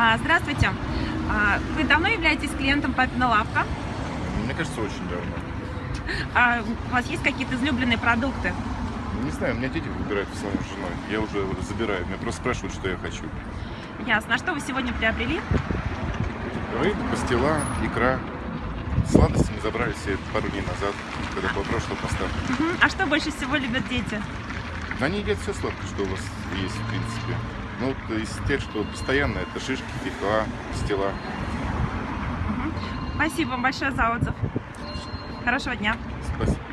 А, Здравствуйте. А, Вы давно являетесь клиентом Папина Лавка? Мне кажется, очень давно. А У вас есть какие-то излюбленные продукты? Не знаю, у меня дети выбирают с женой. Я уже забираю. Меня просто спрашивают, что я хочу. Ясно. А что вы сегодня приобрели? Рыбу, пастила, икра. Сладости мы забрали все пару дней назад, когда была прошлая поставка. А что больше всего любят дети? Они едят все сладкое, что у вас есть, в принципе. Ну, из тех, что постоянно, это шишки, фихла, пастила. Мгм. Спасибо вам большое за отзыв. Хорошего дня. Спасибо.